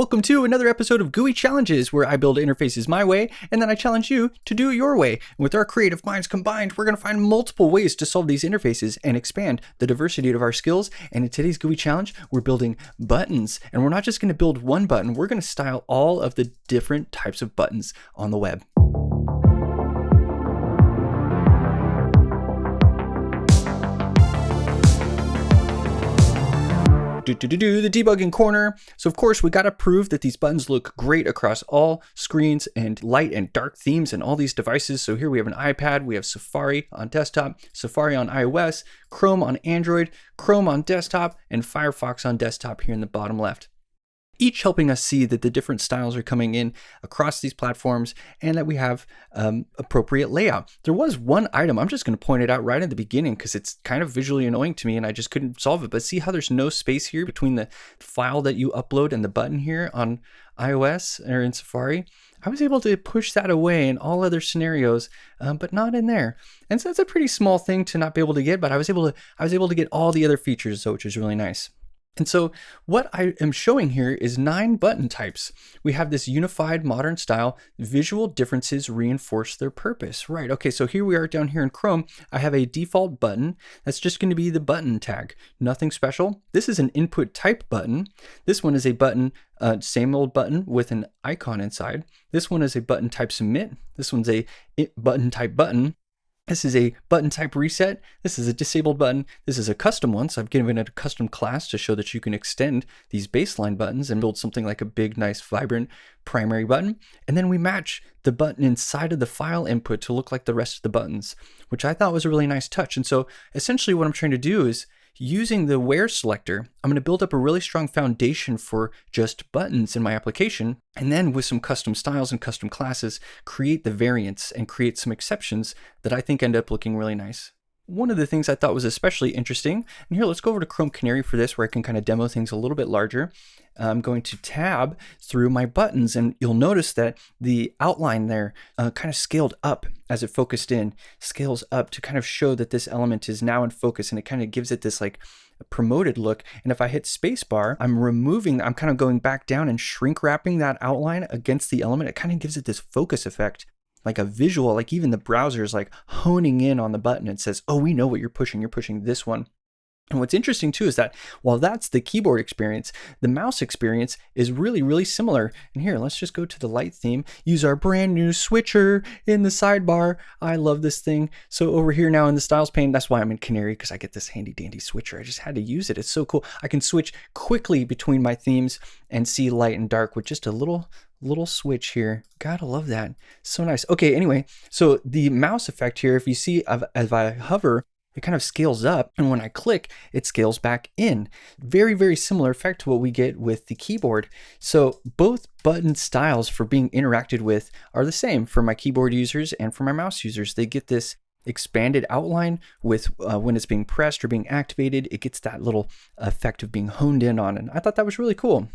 Welcome to another episode of GUI Challenges, where I build interfaces my way, and then I challenge you to do it your way. And with our creative minds combined, we're going to find multiple ways to solve these interfaces and expand the diversity of our skills. And in today's GUI Challenge, we're building buttons. And we're not just going to build one button, we're going to style all of the different types of buttons on the web. Do, do, do, do, the debugging corner. So of course we got to prove that these buttons look great across all screens and light and dark themes and all these devices. So here we have an iPad, we have Safari on desktop, Safari on iOS, Chrome on Android, Chrome on desktop, and Firefox on desktop here in the bottom left each helping us see that the different styles are coming in across these platforms and that we have um, appropriate layout. There was one item, I'm just going to point it out right at the beginning because it's kind of visually annoying to me and I just couldn't solve it. But see how there's no space here between the file that you upload and the button here on iOS or in Safari? I was able to push that away in all other scenarios, um, but not in there. And so that's a pretty small thing to not be able to get, but I was able to I was able to get all the other features, so which is really nice. And so what I am showing here is nine button types. We have this unified modern style, visual differences reinforce their purpose. Right, okay, so here we are down here in Chrome. I have a default button. That's just gonna be the button tag, nothing special. This is an input type button. This one is a button, uh, same old button with an icon inside. This one is a button type submit. This one's a button type button. This is a button type reset. This is a disabled button. This is a custom one. So I've given it a custom class to show that you can extend these baseline buttons and build something like a big, nice, vibrant primary button. And then we match the button inside of the file input to look like the rest of the buttons, which I thought was a really nice touch. And so essentially what I'm trying to do is Using the where selector, I'm going to build up a really strong foundation for just buttons in my application. And then with some custom styles and custom classes, create the variants and create some exceptions that I think end up looking really nice one of the things I thought was especially interesting, and here let's go over to Chrome Canary for this where I can kind of demo things a little bit larger. I'm going to tab through my buttons and you'll notice that the outline there uh, kind of scaled up as it focused in, scales up to kind of show that this element is now in focus and it kind of gives it this like promoted look. And if I hit spacebar, I'm removing, I'm kind of going back down and shrink wrapping that outline against the element. It kind of gives it this focus effect like a visual, like even the browser is like honing in on the button and says, oh, we know what you're pushing. You're pushing this one. And what's interesting too is that while that's the keyboard experience, the mouse experience is really, really similar. And here, let's just go to the light theme, use our brand new switcher in the sidebar. I love this thing. So over here now in the styles pane, that's why I'm in Canary because I get this handy dandy switcher. I just had to use it. It's so cool. I can switch quickly between my themes and see light and dark with just a little, little switch here. Gotta love that. So nice. Okay, anyway, so the mouse effect here, if you see as I hover, it kind of scales up and when I click, it scales back in. Very, very similar effect to what we get with the keyboard. So both button styles for being interacted with are the same for my keyboard users and for my mouse users. They get this expanded outline with uh, when it's being pressed or being activated, it gets that little effect of being honed in on. And I thought that was really cool.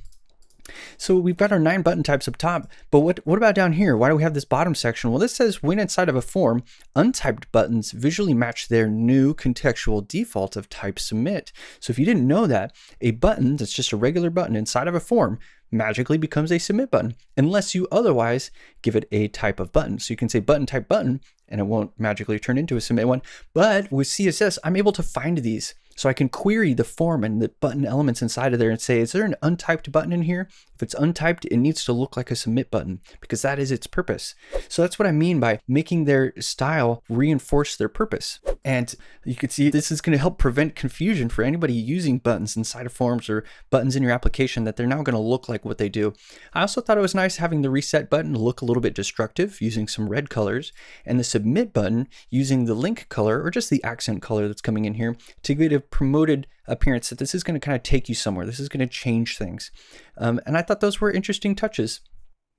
So we've got our nine button types up top, but what, what about down here? Why do we have this bottom section? Well, this says when inside of a form, untyped buttons visually match their new contextual default of type submit. So if you didn't know that, a button that's just a regular button inside of a form magically becomes a submit button unless you otherwise give it a type of button. So you can say button type button and it won't magically turn into a submit one. But with CSS, I'm able to find these. So I can query the form and the button elements inside of there and say, is there an untyped button in here? If it's untyped, it needs to look like a submit button because that is its purpose. So that's what I mean by making their style reinforce their purpose. And you can see this is going to help prevent confusion for anybody using buttons inside of forms or buttons in your application that they're now going to look like what they do. I also thought it was nice having the reset button look a little bit destructive using some red colors and the submit button using the link color or just the accent color that's coming in here to get a promoted appearance that this is going to kind of take you somewhere. This is going to change things. Um, and I thought those were interesting touches.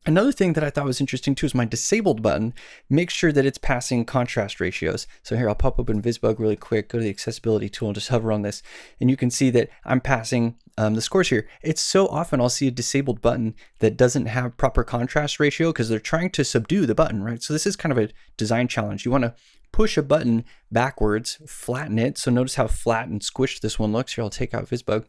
Another thing that I thought was interesting too is my disabled button. Make sure that it's passing contrast ratios. So here I'll pop open VisBug really quick, go to the accessibility tool and just hover on this. And you can see that I'm passing um, the scores here. It's so often I'll see a disabled button that doesn't have proper contrast ratio because they're trying to subdue the button, right? So this is kind of a design challenge. You want to push a button backwards, flatten it. So notice how flat and squished this one looks. Here, I'll take out VisBug.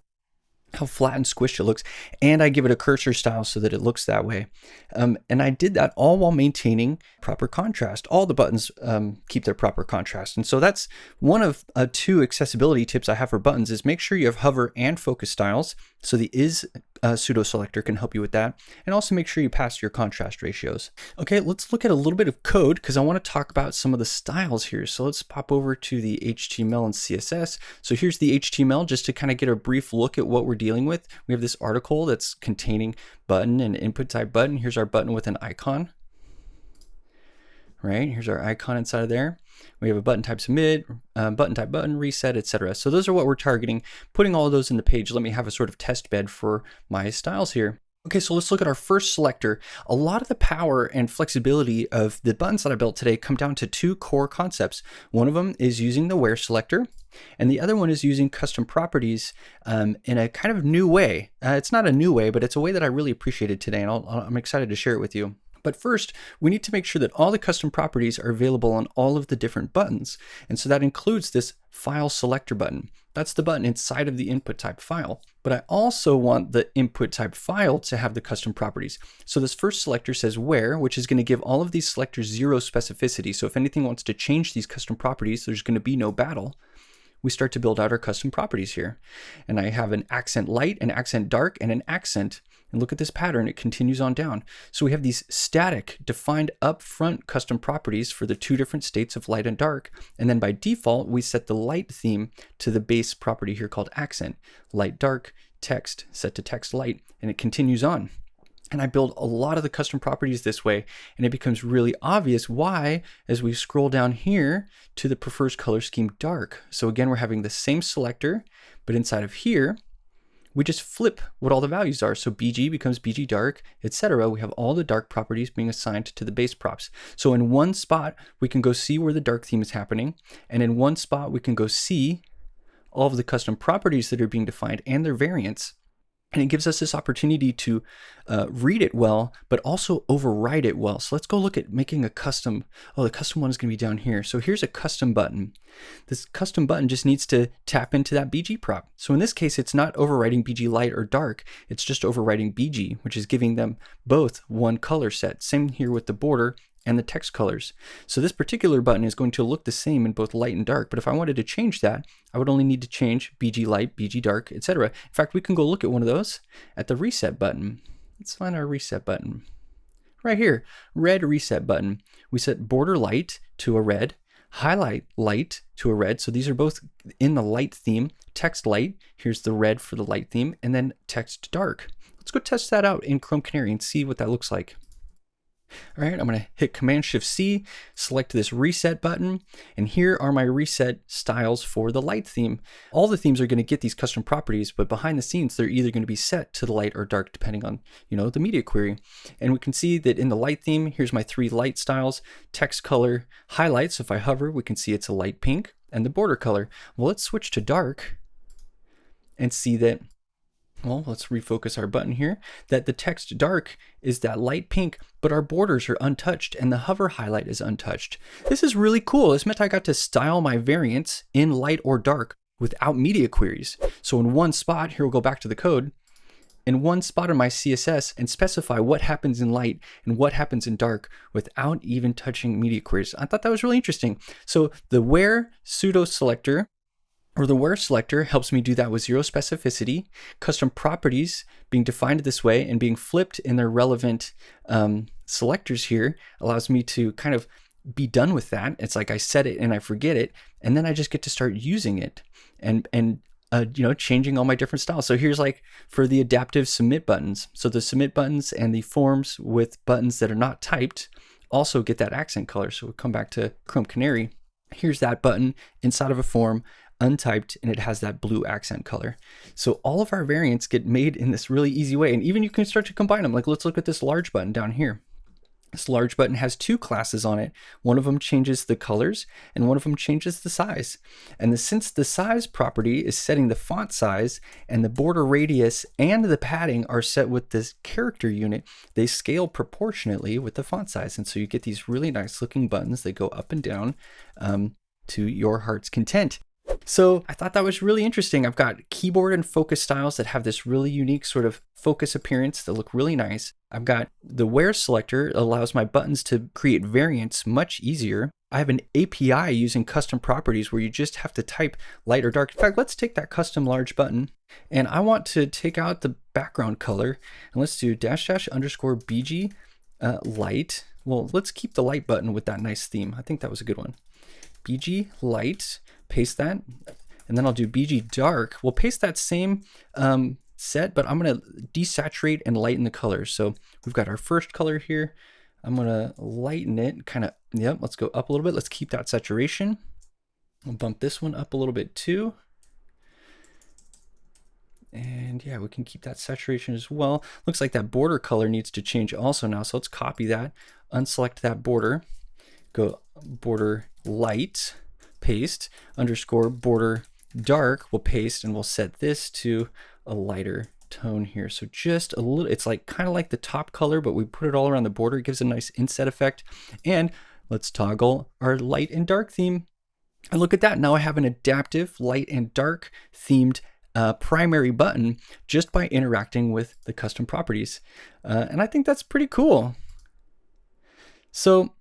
How flat and squished it looks, and I give it a cursor style so that it looks that way. Um, and I did that all while maintaining proper contrast. All the buttons um, keep their proper contrast. And so that's one of uh, two accessibility tips I have for buttons is make sure you have hover and focus styles. So the is uh, pseudo selector can help you with that. And also make sure you pass your contrast ratios. Okay, let's look at a little bit of code because I want to talk about some of the styles here. So let's pop over to the HTML and CSS. So here's the HTML just to kind of get a brief look at what we're dealing with. We have this article that's containing button and input type button. Here's our button with an icon. Right, here's our icon inside of there. We have a button type submit, uh, button type button, reset, etc. So those are what we're targeting. Putting all of those in the page, let me have a sort of test bed for my styles here. Okay, so let's look at our first selector. A lot of the power and flexibility of the buttons that I built today come down to two core concepts. One of them is using the where selector, and the other one is using custom properties um, in a kind of new way. Uh, it's not a new way, but it's a way that I really appreciated today, and i I'm excited to share it with you. But first, we need to make sure that all the custom properties are available on all of the different buttons. And so that includes this file selector button. That's the button inside of the input type file. But I also want the input type file to have the custom properties. So this first selector says where, which is going to give all of these selectors zero specificity. So if anything wants to change these custom properties, there's going to be no battle we start to build out our custom properties here. And I have an accent light, an accent dark, and an accent. And look at this pattern, it continues on down. So we have these static defined upfront custom properties for the two different states of light and dark. And then by default, we set the light theme to the base property here called accent. Light dark, text, set to text light, and it continues on. And I build a lot of the custom properties this way, and it becomes really obvious why as we scroll down here to the prefers color scheme dark. So again, we're having the same selector, but inside of here, we just flip what all the values are. So BG becomes BG dark, etc. We have all the dark properties being assigned to the base props. So in one spot, we can go see where the dark theme is happening. And in one spot, we can go see all of the custom properties that are being defined and their variants. And it gives us this opportunity to uh, read it well, but also override it well. So let's go look at making a custom. Oh, the custom one is going to be down here. So here's a custom button. This custom button just needs to tap into that BG prop. So in this case, it's not overriding BG light or dark. It's just overriding BG, which is giving them both one color set. Same here with the border and the text colors. So this particular button is going to look the same in both light and dark, but if I wanted to change that, I would only need to change BG light, BG dark, etc. In fact, we can go look at one of those at the reset button. Let's find our reset button. Right here, red reset button. We set border light to a red, highlight light to a red. So these are both in the light theme. Text light, here's the red for the light theme, and then text dark. Let's go test that out in Chrome Canary and see what that looks like. All right, I'm going to hit Command Shift C, select this reset button, and here are my reset styles for the light theme. All the themes are going to get these custom properties, but behind the scenes, they're either going to be set to the light or dark, depending on, you know, the media query. And we can see that in the light theme, here's my three light styles, text color, highlights. If I hover, we can see it's a light pink, and the border color. Well, let's switch to dark and see that well, let's refocus our button here, that the text dark is that light pink, but our borders are untouched and the hover highlight is untouched. This is really cool. This meant I got to style my variants in light or dark without media queries. So in one spot, here we'll go back to the code, in one spot in my CSS and specify what happens in light and what happens in dark without even touching media queries. I thought that was really interesting. So the where pseudo selector or the where selector helps me do that with zero specificity. Custom properties being defined this way and being flipped in their relevant um, selectors here allows me to kind of be done with that. It's like I set it and I forget it, and then I just get to start using it and and uh, you know changing all my different styles. So here's like for the adaptive submit buttons. So the submit buttons and the forms with buttons that are not typed also get that accent color. So we'll come back to Chrome Canary. Here's that button inside of a form untyped and it has that blue accent color. So all of our variants get made in this really easy way. And even you can start to combine them. Like let's look at this large button down here. This large button has two classes on it. One of them changes the colors and one of them changes the size. And the, since the size property is setting the font size and the border radius and the padding are set with this character unit, they scale proportionately with the font size. And so you get these really nice looking buttons that go up and down um, to your heart's content. So I thought that was really interesting. I've got keyboard and focus styles that have this really unique sort of focus appearance that look really nice. I've got the where selector allows my buttons to create variants much easier. I have an API using custom properties where you just have to type light or dark. In fact, let's take that custom large button and I want to take out the background color and let's do dash dash underscore BG uh, light. Well, let's keep the light button with that nice theme. I think that was a good one. BG light, paste that. And then I'll do BG dark. We'll paste that same um, set, but I'm gonna desaturate and lighten the colors. So we've got our first color here. I'm gonna lighten it, kind of, yep, let's go up a little bit. Let's keep that saturation. I'll bump this one up a little bit too. And yeah, we can keep that saturation as well. Looks like that border color needs to change also now. So let's copy that, unselect that border, go border light, paste, underscore border dark, we'll paste and we'll set this to a lighter tone here. So just a little, it's like kind of like the top color, but we put it all around the border. It gives a nice inset effect. And let's toggle our light and dark theme. And look at that. Now I have an adaptive light and dark themed uh, primary button just by interacting with the custom properties. Uh, and I think that's pretty cool. So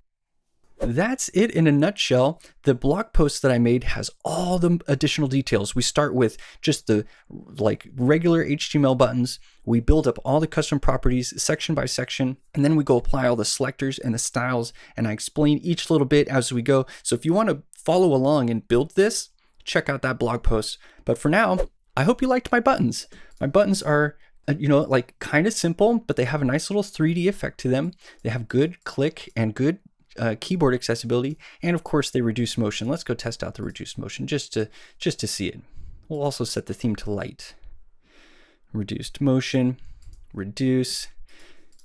that's it in a nutshell. The blog post that I made has all the additional details. We start with just the like regular HTML buttons. We build up all the custom properties section by section, and then we go apply all the selectors and the styles, and I explain each little bit as we go. So if you want to follow along and build this, check out that blog post. But for now, I hope you liked my buttons. My buttons are uh, you know, like kind of simple, but they have a nice little 3D effect to them. They have good click and good uh, keyboard accessibility, and of course they reduce motion. Let's go test out the reduced motion just to just to see it. We'll also set the theme to light. Reduced motion, reduce,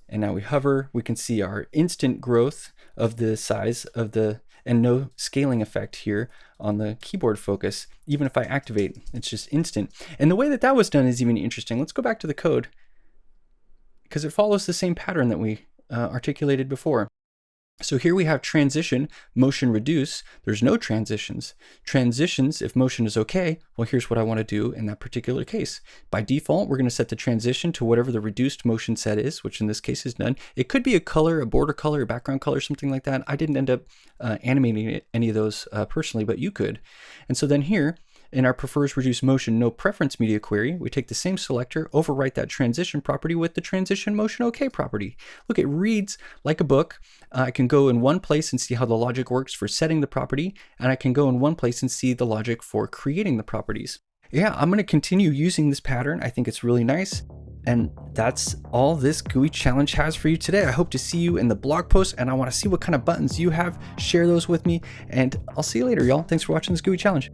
and now we hover. We can see our instant growth of the size of the and no scaling effect here on the keyboard focus. Even if I activate, it's just instant. And the way that that was done is even interesting. Let's go back to the code because it follows the same pattern that we uh, articulated before. So here we have transition, motion reduce. There's no transitions. Transitions, if motion is okay, well, here's what I want to do in that particular case. By default, we're going to set the transition to whatever the reduced motion set is, which in this case is none. It could be a color, a border color, a background color, something like that. I didn't end up uh, animating any of those uh, personally, but you could. And so then here, in our prefers reduce motion no preference media query, we take the same selector, overwrite that transition property with the transition motion OK property. Look, it reads like a book. Uh, I can go in one place and see how the logic works for setting the property, and I can go in one place and see the logic for creating the properties. Yeah, I'm going to continue using this pattern. I think it's really nice. And that's all this GUI challenge has for you today. I hope to see you in the blog post and I want to see what kind of buttons you have. Share those with me and I'll see you later, y'all. Thanks for watching this GUI challenge.